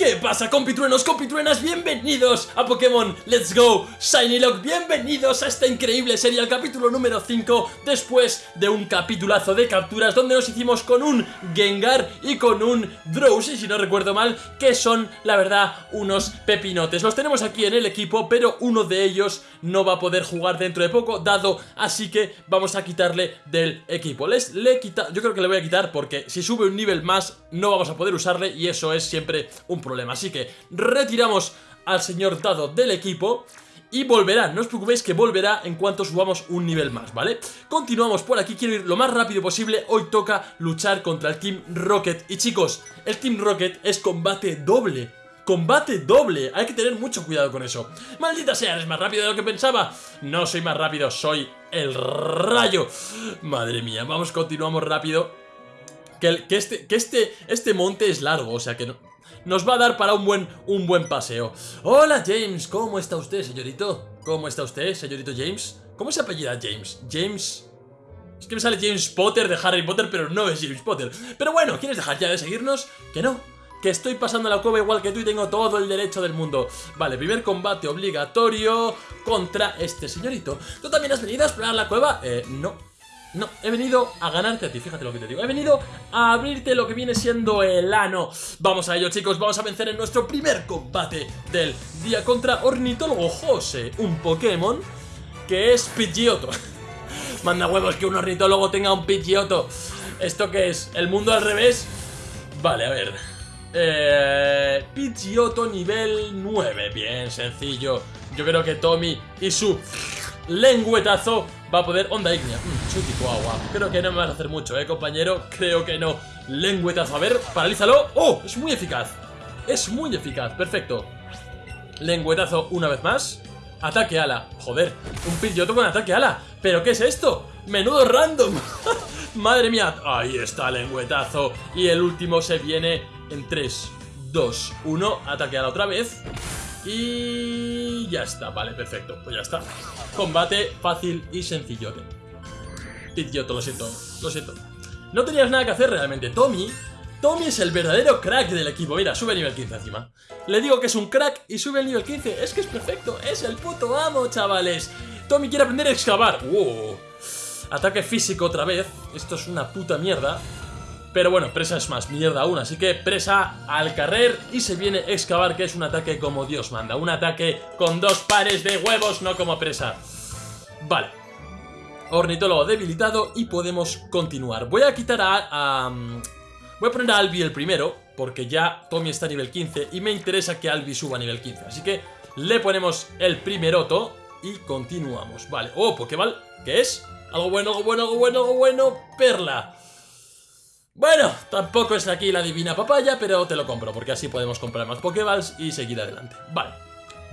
¿Qué pasa compitruenos, compitruenas? Bienvenidos a Pokémon Let's Go. Shiny Lock Bienvenidos a esta increíble serie, al capítulo número 5 Después de un capitulazo de capturas Donde nos hicimos con un Gengar y con un Drowsy Si no recuerdo mal, que son, la verdad, unos pepinotes. Los tenemos aquí en el equipo, pero uno de ellos no va a poder jugar dentro de poco Dado, así que vamos a quitarle del equipo. Les, le quita, Yo creo que le voy a quitar porque si sube un nivel más no vamos a poder usarle Y eso es siempre un problema Así que retiramos al señor Dado del equipo y volverá, no os preocupéis que volverá en cuanto subamos un nivel más, ¿vale? Continuamos por aquí, quiero ir lo más rápido posible. Hoy toca luchar contra el Team Rocket. Y chicos, el Team Rocket es combate doble Combate doble, hay que tener mucho cuidado con eso. Maldita sea, eres más rápido de lo que pensaba. No soy más rápido, soy el rayo. Madre mía, vamos, continuamos rápido. Que, que, este, que este, este monte es largo, o sea que no, nos va a dar para un buen, un buen paseo. Hola James, ¿cómo está usted, señorito? ¿Cómo está usted, señorito James? ¿Cómo se apellida James? James... Es que me sale James Potter de Harry Potter, pero no es James Potter. Pero bueno, ¿quieres dejar ya de seguirnos? Que no, que estoy pasando la cueva igual que tú y tengo todo el derecho del mundo. Vale, primer combate obligatorio contra este señorito. ¿Tú también has venido a explorar la cueva? Eh, no. No, he venido a ganarte a ti, fíjate lo que te digo. He venido a abrirte lo que viene siendo el ano. Vamos a ello chicos, vamos a vencer en nuestro primer combate del día contra Ornitólogo José Un Pokémon que es Pidgeotto. Manda huevos que un ornitólogo tenga un Pidgeotto. ¿Esto qué es? ¿El mundo al revés? Vale, a ver. Eh, Pidgeotto nivel 9 Bien, sencillo. Yo creo que Tommy y su lengüetazo va a poder... Onda ígnea. Mm, soy tipo agua. Creo que no me vas a hacer mucho, ¿eh, compañero? Creo que no. Lengüetazo. A ver, paralízalo. ¡Oh! Es muy eficaz. Es muy eficaz. Perfecto. Lengüetazo una vez más. Ataque ala. Joder, un Pidgeotto con ataque ala. ¿Pero qué es esto? Menudo random. Madre mía. Ahí está, lengüetazo. Y el último se viene en 3, 2, 1. Ataque ala otra vez. Y ya está, vale, perfecto, pues ya está. Combate fácil y sencillote. Pidgeotto, lo siento, lo siento. No tenías nada que hacer realmente. Tommy, Tommy es el verdadero crack del equipo. Mira, sube a nivel 15 encima. Le digo que es un crack y sube al nivel 15 Es que es perfecto, es el puto amo, chavales. Tommy quiere aprender a excavar. Ataque físico otra vez. Esto es una puta mierda pero bueno, presa es más mierda aún, así que presa al carrer y se viene excavar, que es un ataque como Dios manda. Un ataque con dos pares de huevos, no como presa. Vale. Ornitólogo debilitado y podemos continuar. Voy a quitar a, Voy a poner a Albi el primero, porque ya Tommy está a nivel 15 y me interesa que Albi suba a nivel 15. Así que le ponemos el primeroto y continuamos. Vale. Oh, Pokéball, ¿qué es? Algo bueno, algo bueno, algo bueno, algo bueno. Perla. Bueno, tampoco es aquí la divina papaya, pero te lo compro, porque así podemos comprar más Pokéballs y seguir adelante. Vale,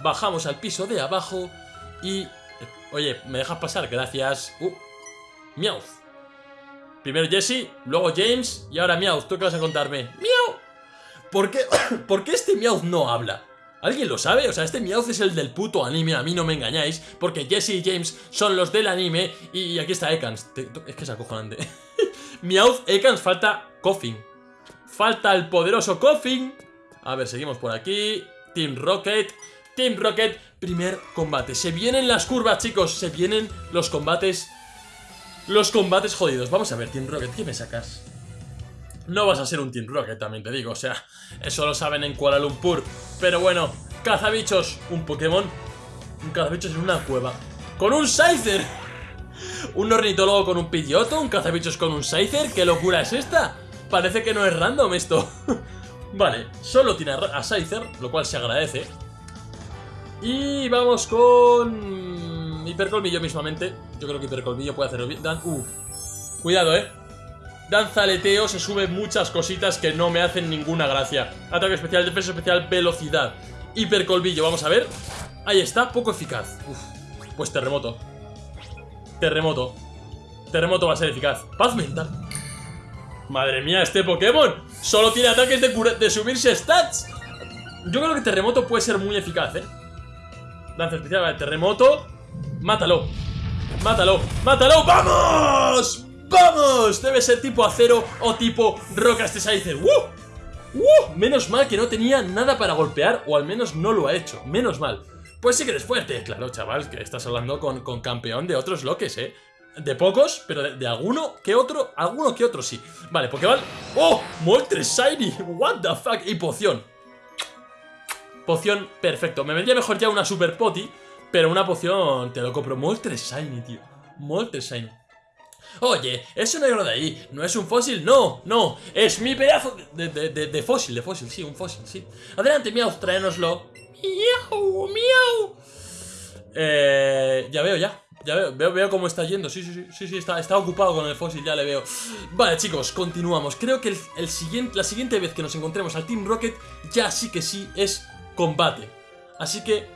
bajamos al piso de abajo y... Eh, oye, ¿me dejas pasar? Gracias. Uh, Meowth. Primero Jesse, luego James y ahora Meowth. ¿Tú qué vas a contarme? ¡Miau! ¿Por qué, ¿Por qué este Meowth no habla? ¿Alguien lo sabe? O sea, este Meowth es el del puto anime, a mí no me engañáis Porque Jesse y James son los del anime Y aquí está Ekans Es que es acojonante Meowth, Ekans, falta Coffin Falta el poderoso Coffin A ver, seguimos por aquí Team Rocket Team Rocket, primer combate Se vienen las curvas, chicos Se vienen los combates Los combates jodidos Vamos a ver, Team Rocket, ¿qué me sacas? No vas a ser un Team Rocket, también te digo, o sea, eso lo saben en Kuala Lumpur. Pero bueno, cazabichos, un Pokémon, un cazabichos en una cueva. ¡Con un Scyther! Un ornitólogo con un Pidgeotto, un cazabichos con un Scyther, ¿qué locura es esta? Parece que no es random esto. vale, solo tiene a Scyther, lo cual se agradece. Y vamos con... Hipercolmillo mismamente. Yo creo que Hipercolmillo puede hacerlo bien. Uh, cuidado, eh. Danza aleteo, se suben muchas cositas que no me hacen ninguna gracia. Ataque especial, defensa especial, velocidad. Hipercolvillo, vamos a ver. Ahí está, poco eficaz. Pues terremoto. Terremoto. Terremoto va a ser eficaz. Paz mental. Madre mía, este Pokémon solo tiene ataques de, de subirse stats. Yo creo que terremoto puede ser muy eficaz, ¿eh? Danza especial, terremoto. Mátalo. Mátalo. ¡Mátalo! ¡Vamos! ¡Vamos! Debe ser tipo acero o tipo roca este Scyther. ¡Uh! ¡Uh! Menos mal que no tenía nada para golpear, o al menos no lo ha hecho. Menos mal. Pues sí que eres fuerte. Claro, chaval, que estás hablando con, con campeón de otros loques, ¿eh? De pocos, pero de, alguno que otro, alguno que otro sí. Vale, Pokéball. ¡Oh! Moltres Shiny. What the fuck. Y poción. Poción, perfecto. Me vendría mejor ya una Super Poti, pero una poción te lo compro. Moltres Shiny, tío. Moltres Shiny. Oye, eso negro de ahí, ¿no es un fósil? No, no, es mi pedazo de, de, fósil, de fósil, sí, un fósil, sí. Adelante, miau, tráenoslo. Miau, miau. Eh, ya veo, ya. Ya veo, veo, cómo está yendo. Sí, sí, sí, sí, sí está, está, ocupado con el fósil, ya le veo. Vale, chicos, continuamos. Creo que el, siguiente, la siguiente vez que nos encontremos al Team Rocket, ya sí que sí es combate. Así que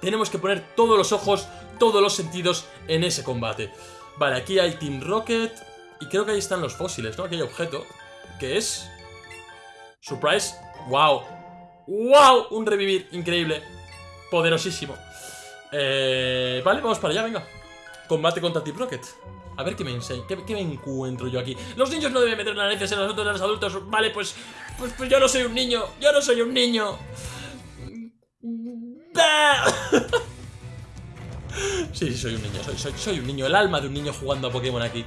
tenemos que poner todos los ojos, todos los sentidos en ese combate. Vale, aquí hay Team Rocket. Y creo que ahí están los fósiles, ¿no? Aquí hay objeto. que es? Surprise. ¡Wow! ¡Wow! Un revivir increíble. Poderosísimo. Eh, vale, vamos para allá, venga. Combate contra Team Rocket. A ver qué me enseña, qué, me encuentro yo aquí. Los niños no deben meter narices en los de los adultos. Vale, pues, pues, pues yo no soy un niño. Yo no soy un niño. Sí, sí, soy un niño, soy, soy, un niño, el alma de un niño jugando a Pokémon aquí.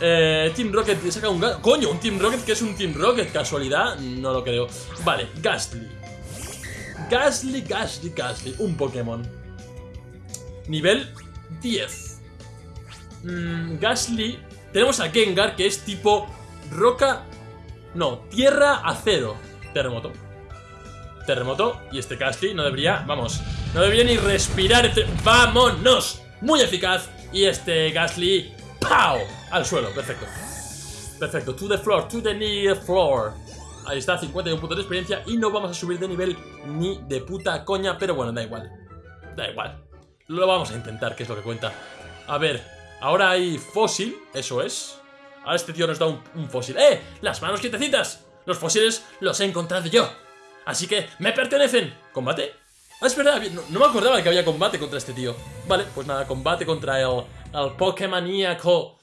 Eh, Team Rocket saca un... ¡Coño! Un Team Rocket que es un Team Rocket, ¿casualidad? No lo creo. Vale, Gastly. Gastly, Gastly, Gastly. Un Pokémon. Nivel 10. Mm, Gastly. Tenemos a Gengar, que es tipo roca... No, tierra, acero. Terremoto terremoto y este Gastly no debería, vamos, no debería ni respirar. ¡Vámonos! Muy eficaz y este Gastly, ¡pau! Al suelo, perfecto. Perfecto, to the floor, to the near floor. Ahí está, 51 puntos de experiencia y no vamos a subir de nivel ni de puta coña, pero bueno, da igual. Da igual. Lo vamos a intentar, que es lo que cuenta. A ver, ahora hay fósil, eso es. Ahora este tío nos da un, fósil. ¡Eh! ¡Las manos quietecitas! Los fósiles los he encontrado yo. Así que, ¡me pertenecen! ¿Combate? Ah, es verdad, no, me acordaba que había combate contra este tío Vale, pues nada, combate contra el, el Pokémoníaco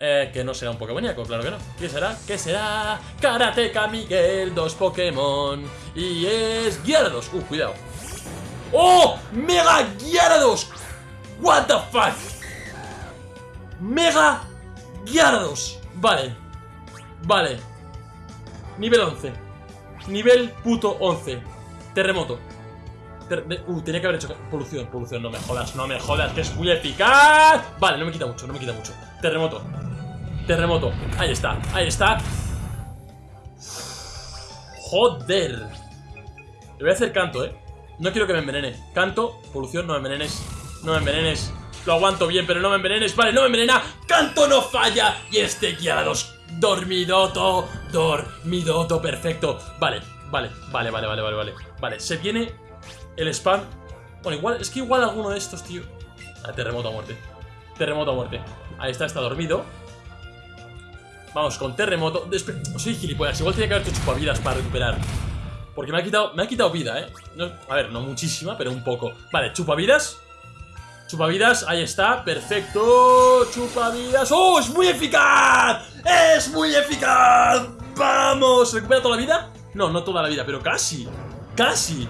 eh, que no será un Pokémoníaco, claro que no ¿Qué será? ¿Qué será? Karateka Miguel, dos Pokémon Y es Gyarados Uh, cuidado ¡Oh! ¡Mega Gyarados! What the fuck Mega Gyarados Vale Vale Nivel 11 Nivel puto 11. Terremoto. Uh, tenía que haber hecho polución, polución, no me jodas, no me jodas, que es muy eficaz. Vale, no me quita mucho, no me quita mucho. Terremoto. Terremoto. Ahí está, ahí está. Joder. Le voy a hacer canto, eh. No quiero que me envenene. Canto, polución, no me envenenes. No me envenenes. Lo aguanto bien, pero no me envenenes. Vale, no me envenena. Canto no falla. Y este dos Dormidoto, dormidoto, perfecto Vale, vale, vale, vale, vale, vale, vale Vale, se viene el spam. Bueno, igual, es que igual alguno de estos, tío. Ah, Terremoto a muerte. Terremoto a muerte. Ahí está, está dormido. Vamos, con terremoto. Soy gilipollas, igual tenía que haber hecho chupavidas para recuperar. Porque me ha quitado, me ha quitado vida, eh A ver, no muchísima, pero un poco. Vale, chupavidas. Chupavidas, ahí está, perfecto. Chupavidas, ¡oh, es muy eficaz! ¡Es muy eficaz! ¡Vamos! ¿Recupera toda la vida? No, no toda la vida, pero casi. ¡Casi!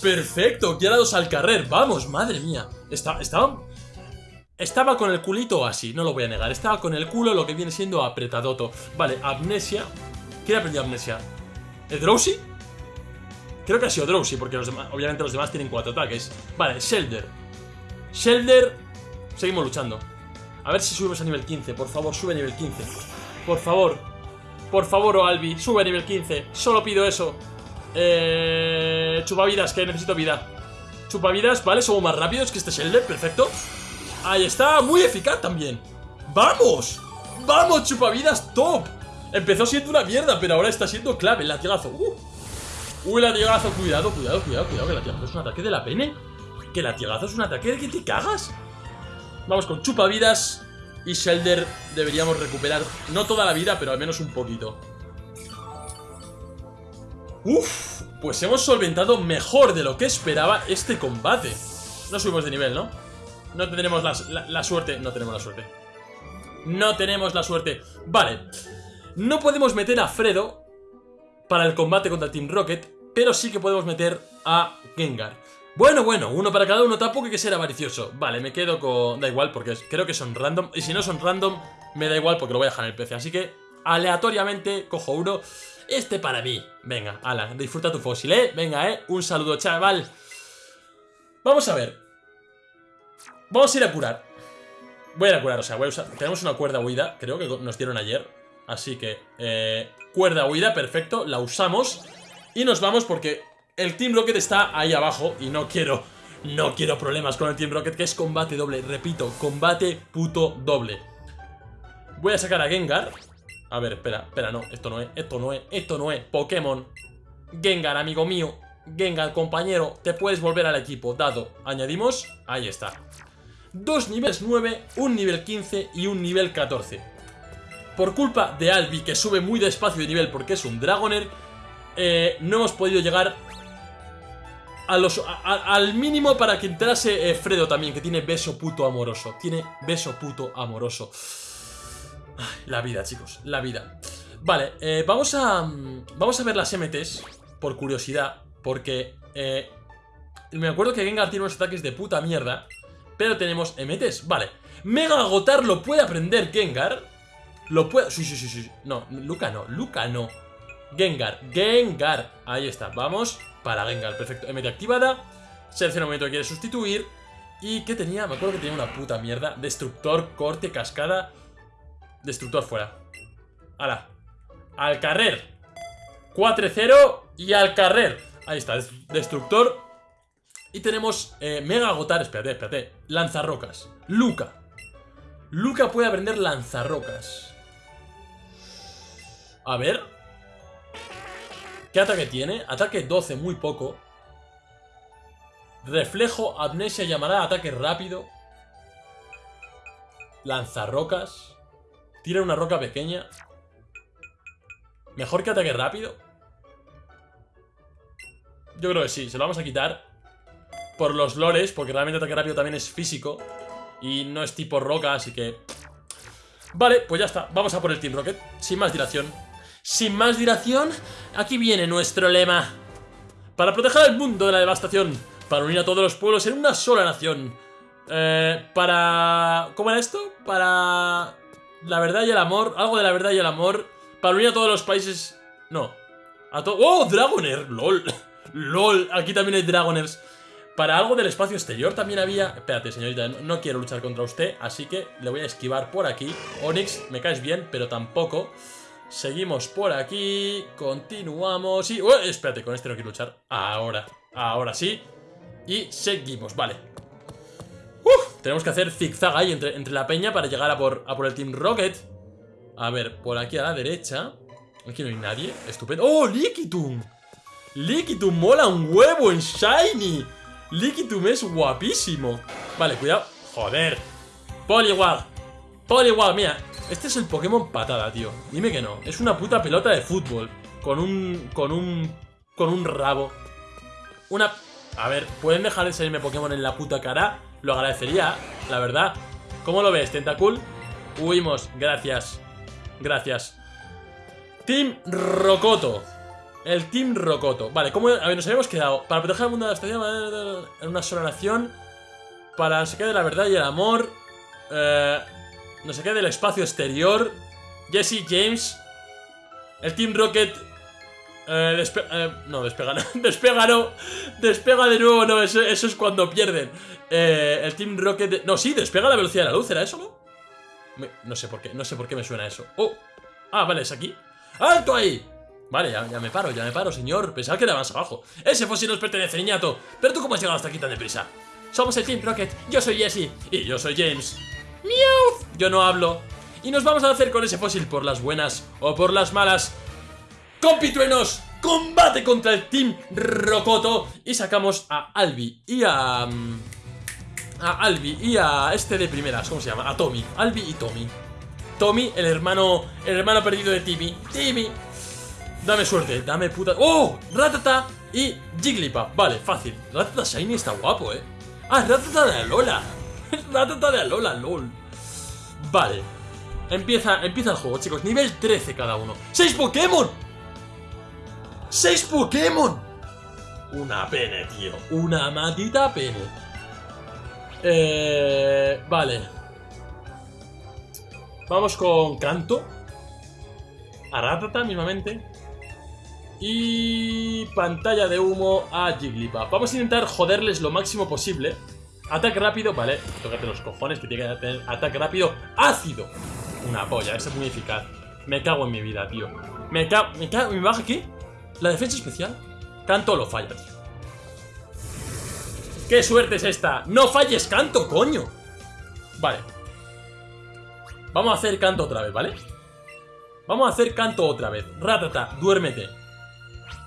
Perfecto, dos al carrer. Vamos, madre mía. Está, estaba... Estaba con el culito así, no lo voy a negar. Estaba con el culo lo que viene siendo apretadoto. Vale, amnesia. ¿Quién aprendió amnesia? ¿El Drowsy? Creo que ha sido Drowsy Porque los demás, obviamente los demás tienen cuatro ataques. Vale, Shelder. Shelder Seguimos luchando. A ver si subimos a nivel 15 Por favor, sube a nivel 15 Por favor. Por favor, Albi Sube a nivel 15 Solo pido eso. Eh... Chupavidas, que necesito vida Chupavidas, vale, somos más rápidos que este Shelder Perfecto Ahí está, muy eficaz también ¡Vamos! ¡Vamos, chupavidas top! Empezó siendo una mierda, pero ahora está siendo clave El latigazo uh. Uy, el latigazo, cuidado, cuidado, cuidado, cuidado Que el latigazo es un ataque de la pene ¿Que latigazo es un ataque de que te cagas? Vamos con chupavidas y Shelder deberíamos recuperar, no toda la vida, pero al menos un poquito. Uf, pues hemos solventado mejor de lo que esperaba este combate. No subimos de nivel, ¿no? No tendremos la, suerte. No tenemos la suerte. No tenemos la suerte. Vale. No podemos meter a Fredo para el combate contra Team Rocket, pero sí que podemos meter a Gengar. Bueno, bueno, uno para cada uno, tampoco hay que ser avaricioso. Vale, me quedo con... Da igual, porque creo que son random. Y si no son random, me da igual porque lo voy a dejar en el PC. Así que, aleatoriamente, cojo uno. Este para mí. Venga, ala, disfruta tu fósil, ¿eh? Venga, ¿eh? Un saludo, chaval. Vamos a ver. Vamos a ir a curar. Voy a ir a curar, o sea, voy a usar... Tenemos una cuerda huida, creo que nos dieron ayer. Así que, eh, cuerda huida, perfecto, la usamos. Y nos vamos porque el Team Rocket está ahí abajo y no quiero, no quiero problemas con el Team Rocket, que es combate doble, repito, combate puto doble. Voy a sacar a Gengar. A ver, espera, espera, no, esto no es, esto no es, esto no es, Pokémon. Gengar, amigo mío, Gengar, compañero, te puedes volver al equipo, dado. Añadimos, ahí está. Dos niveles 9, un nivel 15 y un nivel 14. Por culpa de Albi, que sube muy despacio de nivel porque es un Dragoner, eh, no hemos podido llegar al mínimo para que entrase eh, Fredo también, que tiene beso puto amoroso. Tiene beso puto amoroso. La vida, chicos, la vida. Vale, eh, vamos a mm, vamos a ver las MTs, por curiosidad, porque eh, me acuerdo que Gengar tiene unos ataques de puta mierda, pero tenemos MTs, vale. Mega Agotar lo puede aprender Gengar. Lo puede... Sí, sí, sí, sí. No, Luca no, Luca no. Gengar, Gengar. Ahí está, vamos para Gengar, perfecto. MT activada. Selecciona el momento que quiere sustituir. ¿Y qué tenía? Me acuerdo que tenía una puta mierda. Destructor, corte, cascada. Destructor fuera. ¡Hala! Al carrer. 4-0 y al carrer. Ahí está, destructor. Y tenemos eh, Mega Agotar. Espérate, espérate. Lanzarrocas. Luca. Luca puede aprender lanzarrocas. A ver. ¿Qué ataque tiene? Ataque 12, muy poco. Reflejo, amnesia, llamará, ataque rápido. Lanzarrocas. Tira una roca pequeña. ¿Mejor que ataque rápido? Yo creo que sí, se lo vamos a quitar. Por los lores, porque realmente ataque rápido también es físico. Y no es tipo roca, así que... Vale, pues ya está. Vamos a por el Team Rocket. Sin más dilación. Sin más dilación, aquí viene nuestro lema. Para proteger al mundo de la devastación, para unir a todos los pueblos en una sola nación. Eh, para... ¿Cómo era esto? Para... La verdad y el amor, algo de la verdad y el amor. Para unir a todos los países... No. A todo... ¡Oh, Dragoner! ¡Lol! ¡Lol! Aquí también hay Dragoners. Para algo del espacio exterior también había... Espérate, señorita, no, quiero luchar contra usted, así que le voy a esquivar por aquí. Onix, me caes bien, pero tampoco. Seguimos por aquí, continuamos y... espérate, con este no quiero luchar. Ahora, ahora sí. Y seguimos, vale. Uf, tenemos que hacer zigzag ahí entre, entre la peña para llegar a por, a por el Team Rocket. A ver, por aquí a la derecha. Aquí no hay nadie, estupendo. ¡Oh, Liquitum! Liquitum mola un huevo en Shiny. Liquitum es guapísimo. Vale, cuidado. Joder. Poliwag. Poliwag, mira, este es el Pokémon patada, tío. Dime que no. Es una puta pelota de fútbol. Con un... Con un... Con un rabo. Una... A ver, ¿pueden dejar de salirme Pokémon en la puta cara? Lo agradecería, la verdad. ¿Cómo lo ves, Tentacool? Huimos, gracias. Gracias. Team Rocoto. El Team Rocoto. Vale, ¿cómo...? A ver, nos habíamos quedado. Para proteger al mundo de la estación en una sola nación. Para se quede la verdad y el amor. Eh no sé qué del espacio exterior. Jesse James. El Team Rocket. Eh, eh, no, despega, no, despega no. Despega de nuevo, no, eso, es cuando pierden. Eh, el Team Rocket. No, sí, despega la velocidad de la luz, ¿era eso, no? no sé por qué, no sé por qué me suena eso. Oh, ah, vale, es aquí. ¡Alto ahí! Vale, ya, me paro, ya me paro, señor. Pensaba que era más abajo. Ese fósil nos pertenece, niñato. Pero tú, ¿cómo has llegado hasta aquí tan deprisa? Somos el Team Rocket. Yo soy Jesse. Y yo soy James. ¡Miau! Yo no hablo. Y nos vamos a hacer con ese fósil por las buenas o por las malas. ¡Compitruenos! ¡Combate contra el Team Rocoto! Y sacamos a Albi y a... Mm, a Albi y a este de primeras, ¿cómo se llama? A Tommy. Albi y Tommy. Tommy, el hermano, el hermano perdido de Timmy. Timmy. Dame suerte, dame puta... ¡Oh! Ratata y Jigglypuff. Vale, fácil. Ratata Shiny está guapo, ¿eh? Ah, Ratata de Lola. Ratata de Alola, lol. Vale. Empieza, empieza el juego, chicos. Nivel 13 cada uno. ¡6 Pokémon! ¡Seis Pokémon! Una pene, tío. Una matita pene. Eh, vale. Vamos con Canto. A Ratata mismamente. Y pantalla de humo a Jigglypuff. Vamos a intentar joderles lo máximo posible. Ataque rápido, vale. Tócate los cojones que tiene que tener ataque rápido. Ácido. Una polla, ese es muy eficaz. Me cago en mi vida, tío. Me cago... ¿Me cago? ¿Me baja aquí? ¿La defensa especial? Canto lo falla, tío. ¡Qué suerte es esta! ¡No falles canto, coño! Vale. Vamos a hacer canto otra vez, ¿vale? Vamos a hacer canto otra vez. Ratata, duérmete.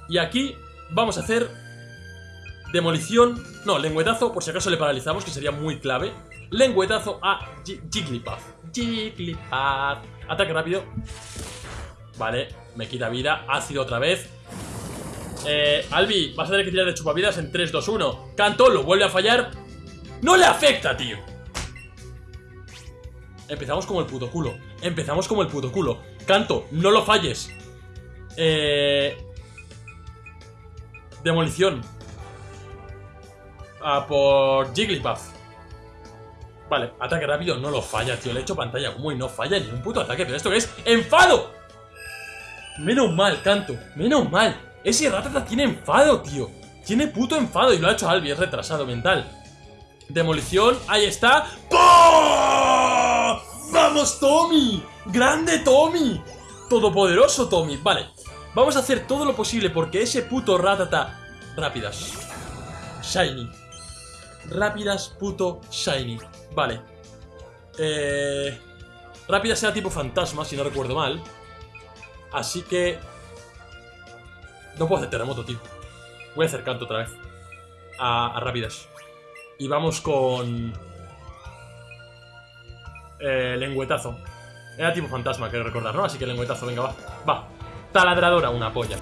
Y aquí vamos a hacer demolición. No, lengüetazo, por si acaso le paralizamos, que sería muy clave. Lengüetazo a Jigglypuff. Jigglypuff. Ataque rápido. Vale, me quita vida. Ácido otra vez. Eh, Albi, vas a tener que tirar de chupavidas en 3, 2, 1. Canto, lo vuelve a fallar. ¡No le afecta, tío! Empezamos como el puto culo. Empezamos como el puto culo. Canto, no lo falles. Eh... Demolición. A por Jigglypuff. Vale, ataque rápido, no lo falla, tío. Le he hecho pantalla como y no falla ni un puto ataque. ¿Pero esto qué es? ¡Enfado! Menos mal, Canto. Menos mal. Ese Ratata tiene enfado, tío. Tiene puto enfado y lo ha hecho Albi. Es retrasado mental. Demolición, ahí está. ¡Vamos, Tommy! ¡Grande Tommy! Todopoderoso Tommy. Vale, vamos a hacer todo lo posible porque ese puto Ratata... Rápidas. Shiny. Rápidas, puto Shiny. Vale. Eh... Rápidas sea tipo fantasma, si no recuerdo mal. Así que... No puedo hacer terremoto, tío. Voy a hacer canto otra vez. A, a rápidas. Y vamos con... Eh, lengüetazo. Era tipo fantasma, quiero recordar, ¿no? Así que lengüetazo, venga, va. Va. Taladradora, una polla.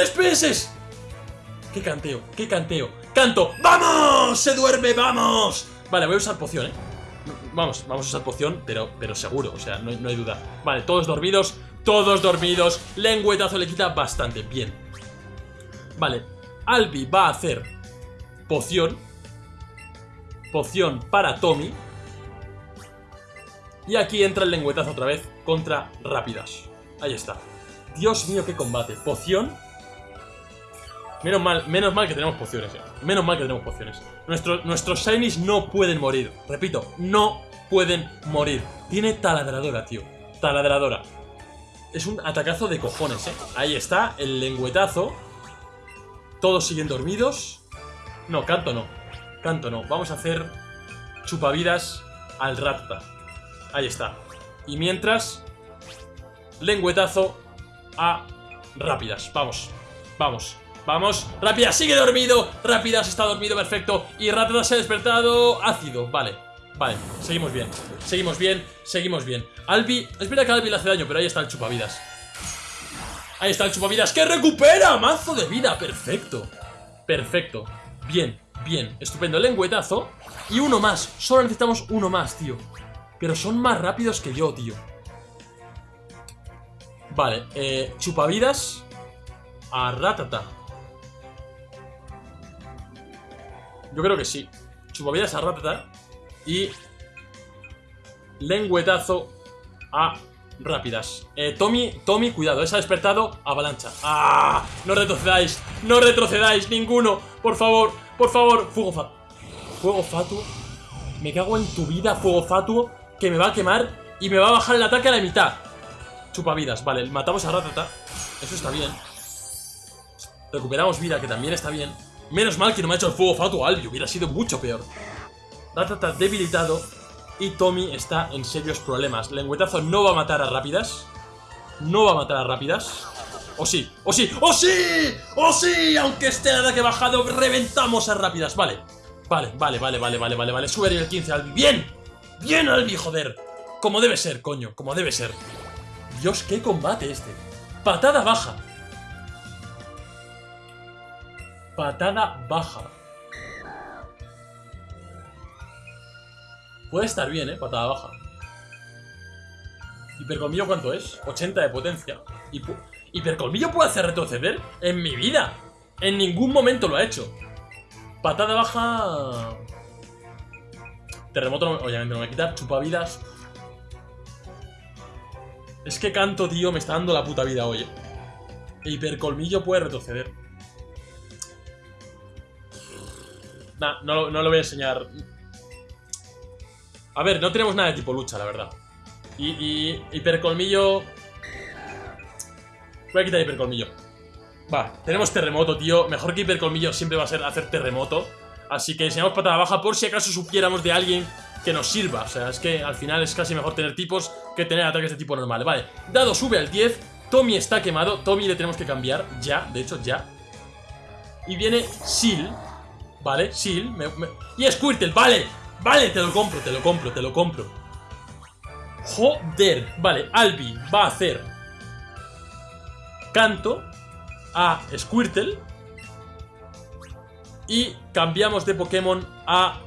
¡3 PS! ¡Qué canteo! ¡Qué canteo! ¡Canto! ¡Vamos! ¡Se duerme! ¡Vamos! Vale, voy a usar poción, ¿eh? Vamos, vamos a usar poción, pero, pero seguro, o sea, no, no hay duda Vale, todos dormidos, todos dormidos Lengüetazo le quita bastante, bien Vale, Albi va a hacer poción Poción para Tommy Y aquí entra el lengüetazo otra vez contra Rápidas Ahí está Dios mío, qué combate Poción Menos mal, menos mal que tenemos pociones, eh. Menos mal que tenemos pociones. nuestros shinies no pueden morir. Repito, no pueden morir. Tiene taladradora, tío. Taladradora. Es un atacazo de cojones, eh. Ahí está, el lengüetazo. Todos siguen dormidos. No, canto no. Canto no. Vamos a hacer chupavidas al Ratata. Ahí está. Y mientras, lengüetazo a rápidas. Vamos, vamos. Vamos, Rápida sigue dormido Rápida se está dormido, perfecto. Y Ratata se ha despertado, ácido, vale Vale, seguimos bien, seguimos bien Seguimos bien, Albi, espera que Albi le hace daño Pero ahí está el chupavidas. Ahí está el chupavidas, que recupera Mazo de vida, perfecto Perfecto, bien, bien Estupendo, lengüetazo. Y uno más, solo necesitamos uno más, tío. Pero son más rápidos que yo, tío. Vale, eh, chupavidas A Ratata Yo creo que sí. Chupavidas a Ratata y lengüetazo a rápidas. Eh, Tommy, Tommy, cuidado, esa ha despertado, avalancha. ¡Ah! No retrocedáis, no retrocedáis, ninguno. Por favor, por favor. Fuego fatuo. Fuego fatuo. Me cago en tu vida, fuego fatuo, que me va a quemar y me va a bajar el ataque a la mitad. Chupavidas, vale, matamos a Ratata. Eso está bien. Recuperamos vida, que también está bien. Menos mal que no me ha hecho el fuego fatuo Albi, hubiera sido mucho peor. Ratata debilitado y Tommy está en serios problemas. Lengüetazo no va a matar a Rápidas. No va a matar a Rápidas. ¡O sí! ¡O sí! ¡O sí! ¡O sí! Aunque esté el ataque bajado, reventamos a Rápidas. Vale. Vale, vale, vale, vale, vale, vale, vale. Sube el 15 Albi. ¡Bien! ¡Bien, Albi, joder! Como debe ser, coño. Como debe ser. Dios, qué combate este. Patada baja. Patada baja. Puede estar bien, ¿eh? Patada baja. ¿Hipercolmillo cuánto es? 80 de potencia. ¿Y ¿Hipercolmillo puede hacer retroceder? ¡En mi vida! En ningún momento lo ha hecho. Patada baja... Terremoto, obviamente no me quita. Chupavidas. Es que canto, tío, me está dando la puta vida hoy. Hipercolmillo puede retroceder. Nah, no, no lo voy a enseñar. A ver, no tenemos nada de tipo lucha, la verdad. Y, hipercolmillo... Voy a quitar hipercolmillo. Va, tenemos terremoto, tío. Mejor que hipercolmillo siempre va a ser hacer terremoto. Así que enseñamos patada baja por si acaso supiéramos de alguien que nos sirva. O sea, es que al final es casi mejor tener tipos que tener ataques de tipo normal. Vale, dado sube al 10. Tommy está quemado. Tommy le tenemos que cambiar. Ya, de hecho, ya. Y viene Seal. Vale, Seal. Y Squirtle, vale. Vale, te lo compro, te lo compro, te lo compro. Joder. Vale, Albi va a hacer canto a Squirtle. Y cambiamos de Pokémon a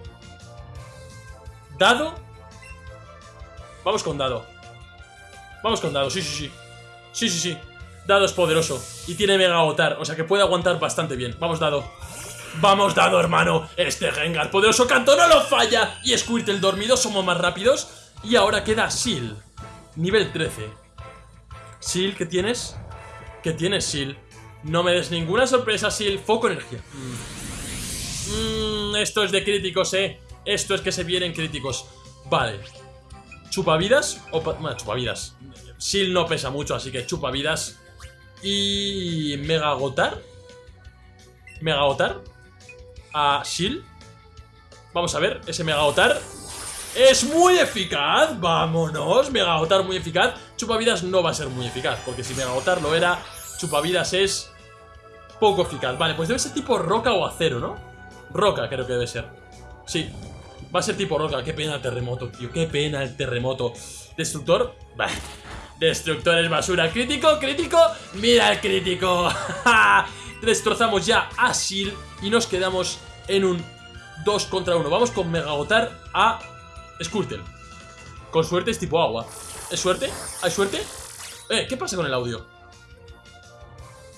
Dado. Vamos con Dado. Vamos con Dado, sí, sí, sí. Sí, sí, sí. Dado es poderoso. Y tiene Mega Agotar, o sea que puede aguantar bastante bien. Vamos, Dado. Vamos, Dado, hermano. Este Gengar poderoso canto no lo falla. Y Squirtle dormido somos más rápidos. Y ahora queda Seal. Nivel 13. Seal, ¿qué tienes? ¿Qué tienes, Seal? No me des ninguna sorpresa, Seal. Foco energía. Mmm, esto es de críticos, eh. Esto es que se vienen críticos. Vale. Chupavidas. O bueno, chupavidas. Seal no pesa mucho, así que chupavidas. Y... Mega agotar. A Seal. Vamos a ver, ese Mega agotar. Es muy eficaz, vámonos, Mega agotar muy eficaz. Chupavidas no va a ser muy eficaz Porque si Mega agotar lo era, Chupavidas es poco eficaz. Vale, pues debe ser tipo roca o acero, ¿no? Roca creo que debe ser. Sí, va a ser tipo roca. Qué pena el terremoto, tío, qué pena el terremoto. Destructor, bah Destructor es basura, crítico, crítico Mira el crítico Destrozamos ya a Sil Y nos quedamos en un 2 contra 1 Vamos con Mega agotar a Squirtle. Con suerte es tipo agua. ¿Es suerte? ¿Hay suerte? Eh, ¿qué pasa con el audio?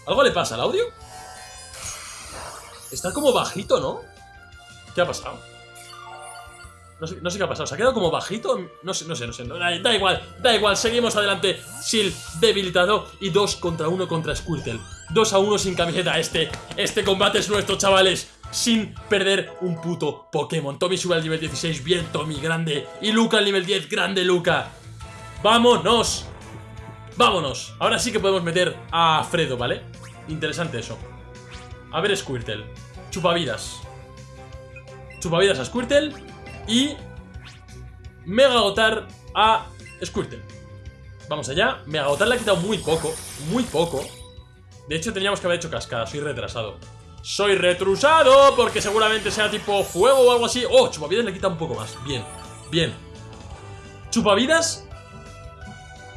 ¿Algo le pasa al audio? Está como bajito, ¿no? ¿Qué ha pasado? No sé, qué ha pasado, ¿se ha quedado como bajito? No sé, no sé, no sé, da, igual, da igual, seguimos adelante Sil debilitado y 2 contra 1 contra Squirtle 2 a 1 sin camiseta, este, este combate es nuestro, chavales sin perder un puto Pokémon. Tommy sube al nivel 16, bien Tommy, grande. Y Luca al nivel 10, grande Luca. ¡Vámonos! ¡Vámonos! Ahora sí que podemos meter a Fredo, ¿vale? Interesante eso. A ver Squirtle. Chupavidas. Chupavidas a Squirtle. Y... Mega agotar a Squirtle. Vamos allá. Mega agotar le ha quitado muy poco. Muy poco. De hecho, teníamos que haber hecho cascada. Soy retrasado. Soy retrusado porque seguramente sea tipo fuego o algo así. Oh, chupavidas le quita un poco más. Bien, bien. Chupavidas.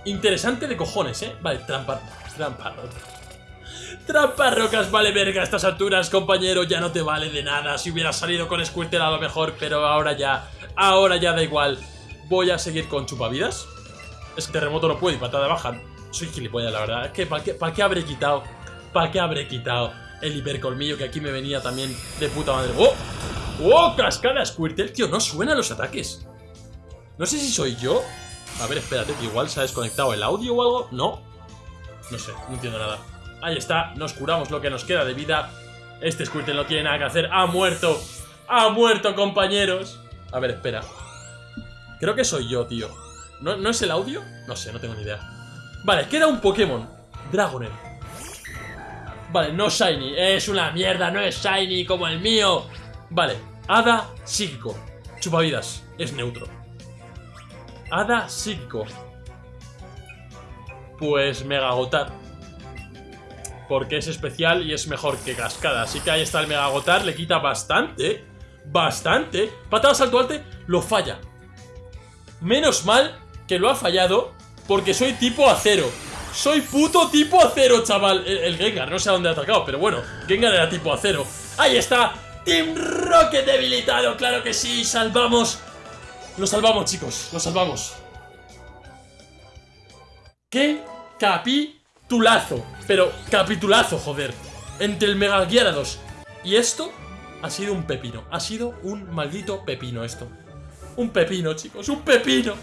Interesante de cojones, ¿eh? Vale, trampa. Trampa. Trampa rocas, vale verga a estas alturas, compañero, ya no te vale de nada. Si hubiera salido con Squirtle a lo mejor, pero ahora ya, ahora ya da igual. Voy a seguir con chupavidas. Es que terremoto no puede y patada baja. Soy gilipollas, la verdad. Es que, ¿para qué, ¿para qué habré quitado? ¿Para qué habré quitado? el hipercolmillo que aquí me venía también de puta madre. ¡Oh! ¡Oh! Cascada Squirtle, tío, no suenan los ataques. No sé si soy yo. A ver, espérate, que igual se ha desconectado el audio o algo. No. No sé, no entiendo nada. Ahí está, nos curamos lo que nos queda de vida. Este Squirtle no tiene nada que hacer. ¡Ha muerto! ¡Ha muerto, compañeros! A ver, espera. Creo que soy yo, tío. ¿No, ¿No es el audio? No sé, no tengo ni idea. Vale, queda un Pokémon. Dragonair. Vale, no Shiny. Es una mierda, no es Shiny como el mío. Vale, Hada Psíquico. Chupavidas, es neutro. Hada Psíquico. Pues Mega Agotar. Porque es especial y es mejor que Cascada. Así que ahí está el Mega Agotar. Le quita bastante. Bastante. Patada salto alte, lo falla. Menos mal que lo ha fallado Porque soy tipo acero Soy puto tipo acero, chaval el, el, Gengar, no sé a dónde ha atacado Pero bueno, Gengar era tipo acero Ahí está, Team Rocket debilitado Claro que sí, salvamos Lo salvamos, chicos, lo salvamos ¡Qué capitulazo! Pero capitulazo, joder Entre el Mega Gyarados y esto ha sido un pepino Ha sido un maldito pepino esto. Un pepino, chicos, un pepino.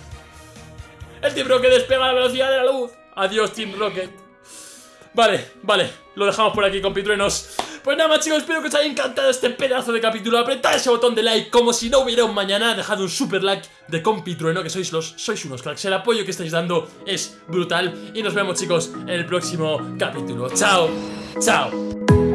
El Team Rocket despega a la velocidad de la luz. Adiós, Team Rocket. Vale, vale, lo dejamos por aquí, compitruenos pues nada chicos, espero que os haya encantado este pedazo de capítulo. Apretad ese botón de like como si no hubiera un mañana. Dejad un super like de compitrueno que sois los, sois unos cracks. El apoyo que estáis dando es brutal. Y nos vemos chicos en el próximo capítulo. Chao, chao